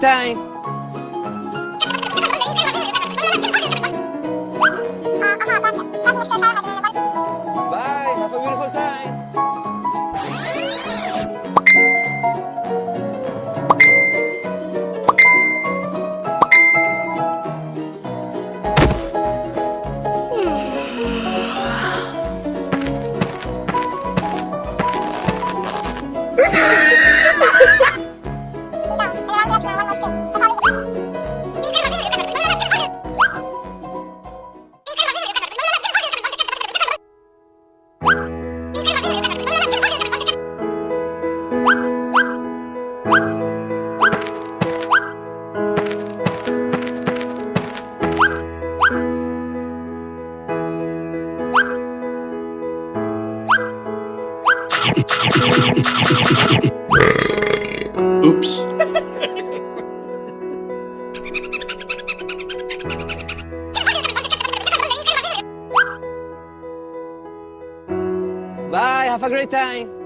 Thing. Oops. Bye, have a great time.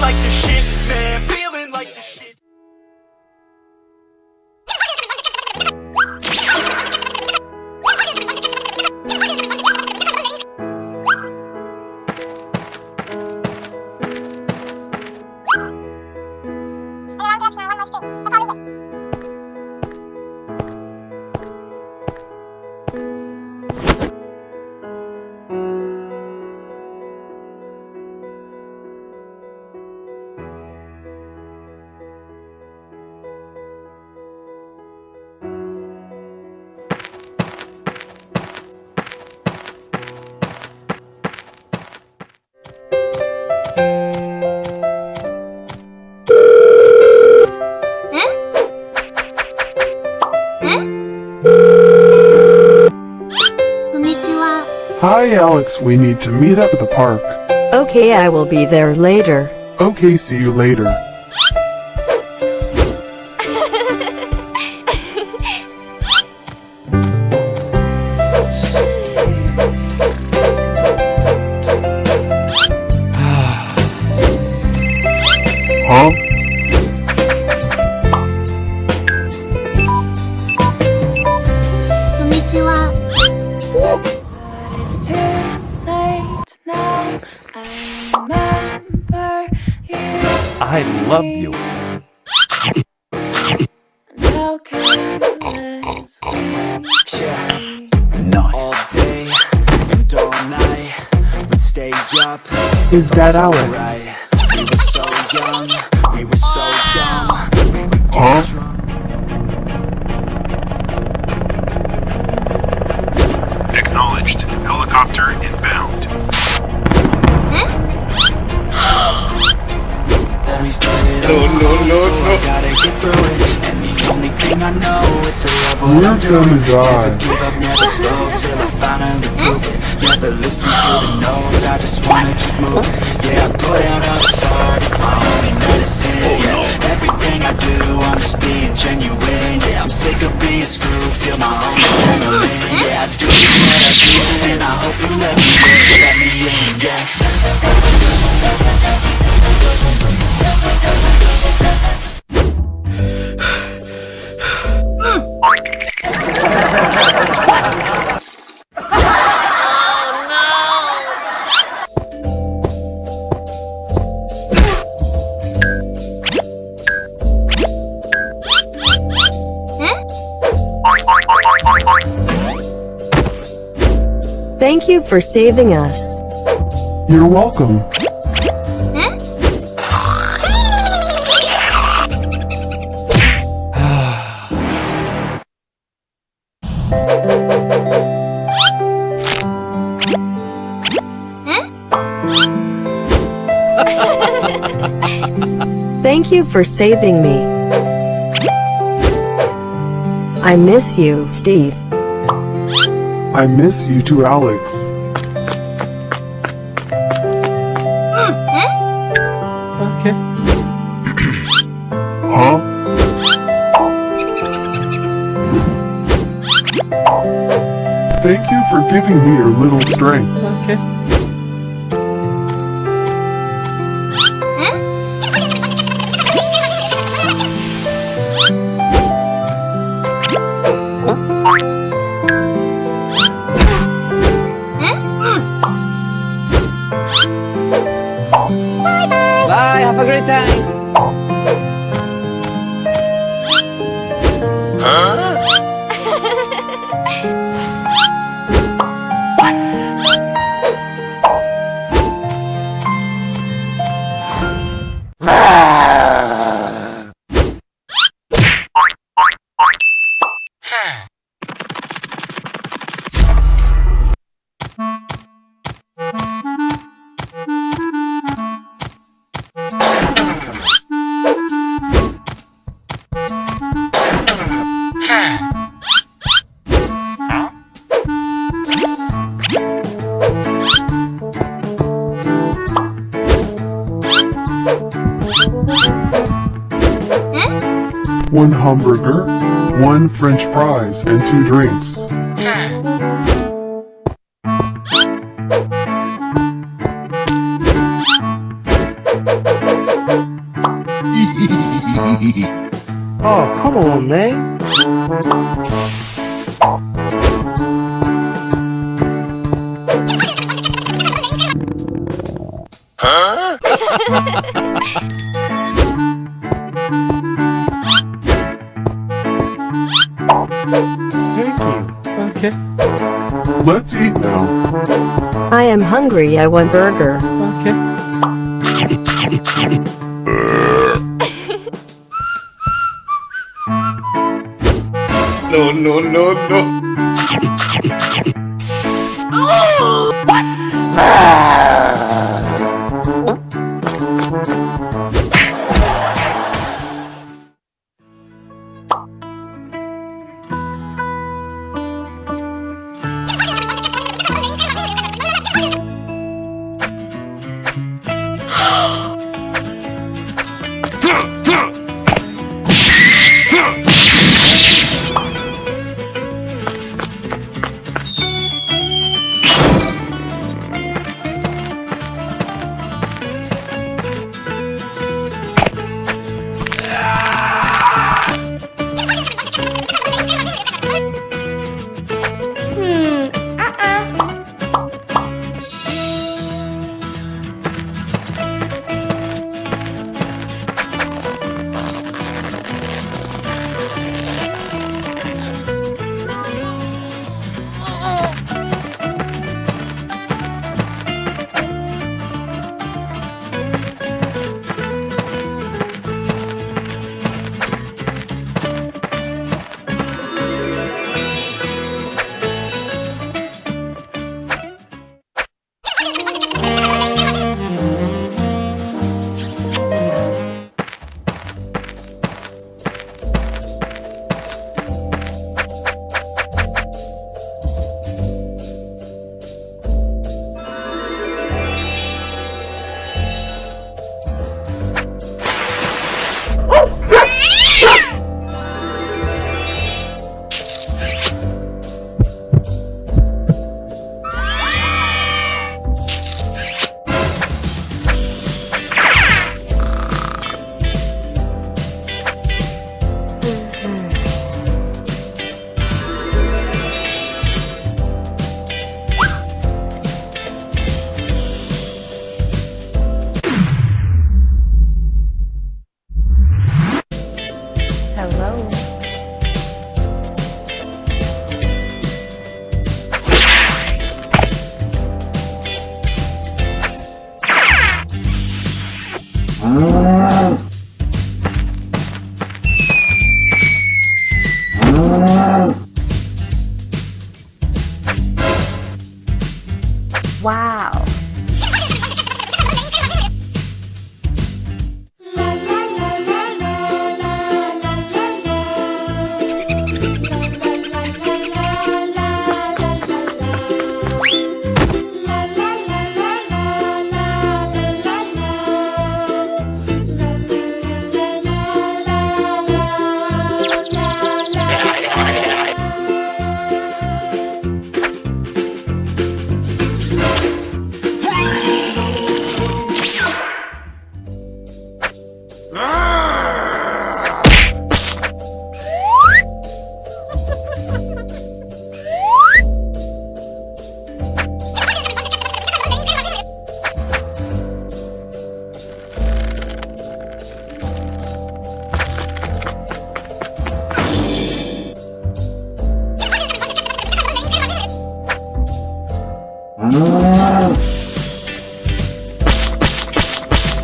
like the shit, man. Feel Alex. We need to meet up at the park. Okay, I will be there later. Okay, see you later. I love you. And how careless we Yeah. All day and all night We'd stay up Is that Alex? right We were so young, we were so dumb We would get Huh? Done it no, no, no, so I gotta get through it. And the only thing I know is to love what We're I'm doing gonna die. Never give up, never slow till I finally prove it. Never listen to the no's, I just wanna keep moving. Yeah, I put out all this art, it's my only medicine yeah. Everything I do, I'm just being genuine Yeah, I'm sick of being screwed, feel my own adrenaline Yeah, I do just what I do, and I hope you let me in, let me in, yeah Thank you for saving us. You're welcome. Thank you for saving me. I miss you, Steve. I miss you too, Alex. Okay. Huh? Thank you for giving me your little strength. Okay. Have a great time. One hamburger, one french fries, and two drinks. Oh, come on, man. Let's eat now. I am hungry. I want burger. Okay.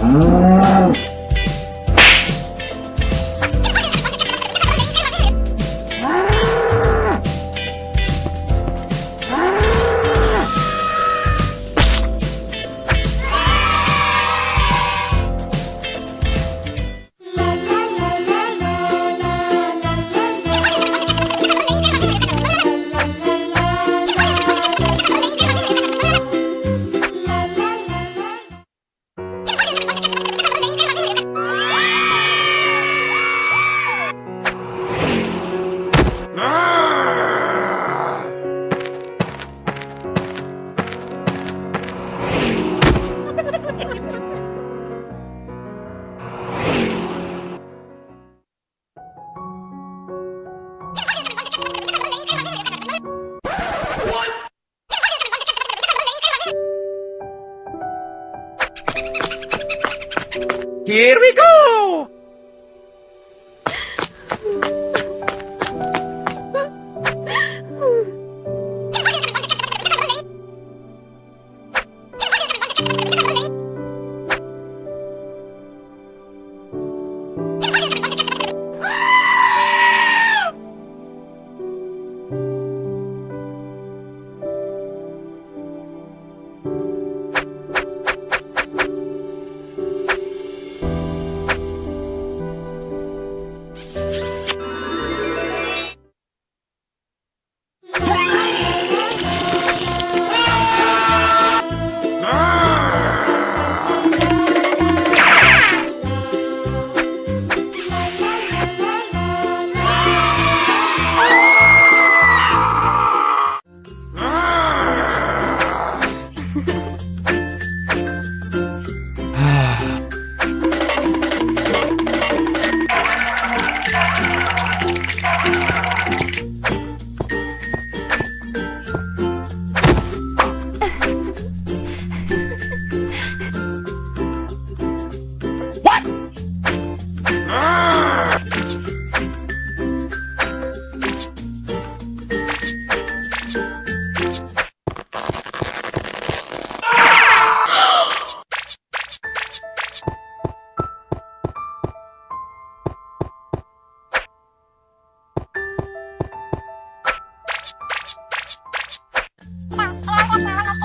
Mm-hmm.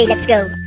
Okay, let's go.